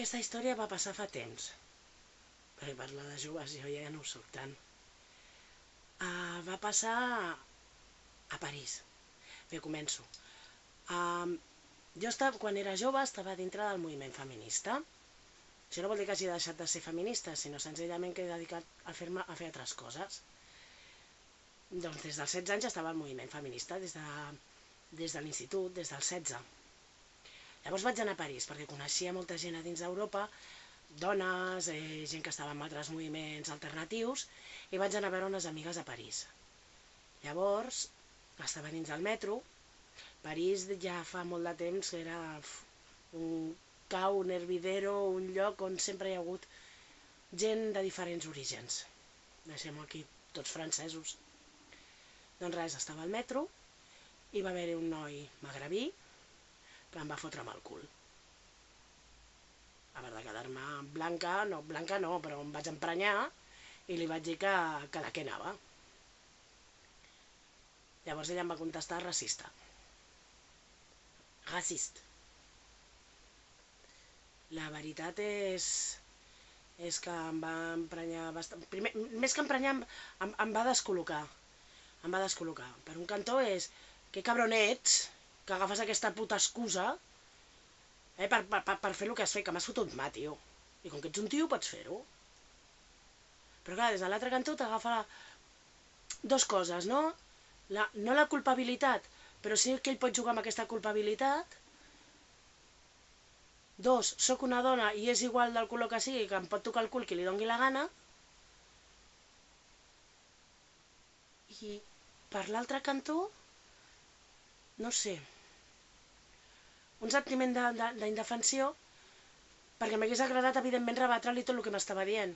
aquesta història va passar fa temps. Perquè parlar de joves jo ja no ho soc tant. Uh, va passar a París. Bé, començo. Uh, jo estava, quan era jove estava dintre del moviment feminista. Això no vol dir que hagi deixat de ser feminista, sinó senzillament que he dedicat a fer, a fer altres coses. Doncs des dels 16 anys estava al moviment feminista, des de, des de l'institut, des dels 16. Llavors vaig anar a París perquè coneixia molta gent a dins d'Europa, dones, eh, gent que estava en altres moviments alternatius, i vaig anar a veure unes amigues a París. Llavors, estava dins del metro, París ja fa molt de temps que era un cau, un hervidero, un lloc on sempre hi ha hagut gent de diferents orígens. Deixem aquí tots francesos. Doncs res, estava al metro i va haver-hi un noi magrebí em va fotre el cul. A veure, de quedar-me blanca, no, blanca no, però em vaig emprenyar i li vaig dir que, que de què anava. Llavors ella em va contestar racista. Racist. La veritat és, és que em va emprenyar bastant... Primer, més que emprenyar, em, em va descol·locar em va descol·locar. Per un cantó és, que cabron ets, que agafes aquesta puta excusa eh, per, per, per fer el que has fet, que m'has fotut mà, tio. I com que ets un tio, pots fer-ho. Però clar, des de l'altre cantó t'agafa la... dos coses, no? La, no la culpabilitat, però sí que ell pot jugar amb aquesta culpabilitat. Dos, sóc una dona i és igual del color que sigui, que em pot tocar el cul qui li dongui la gana. I per l'altre cantó, no sé, un sentiment d'indefensió, perquè m'hagués agradat, evidentment, rebatre-li tot el que m'estava dient.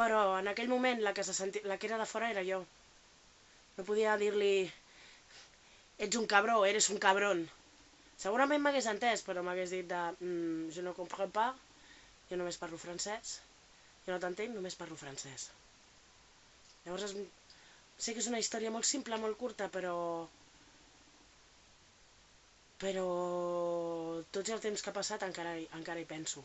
Però en aquell moment la que, se senti... la que era de fora era jo. No podia dir-li ets un cabró, eres un cabron. Segurament m'hagués entès, però m'hagués dit de mm, je no comprends pas, jo només parlo francès, jo no t'entenc, només parlo francès. Llavors és Sé que és una història molt simple, molt curta, però... Però tots el temps que ha passat encara, encara hi penso.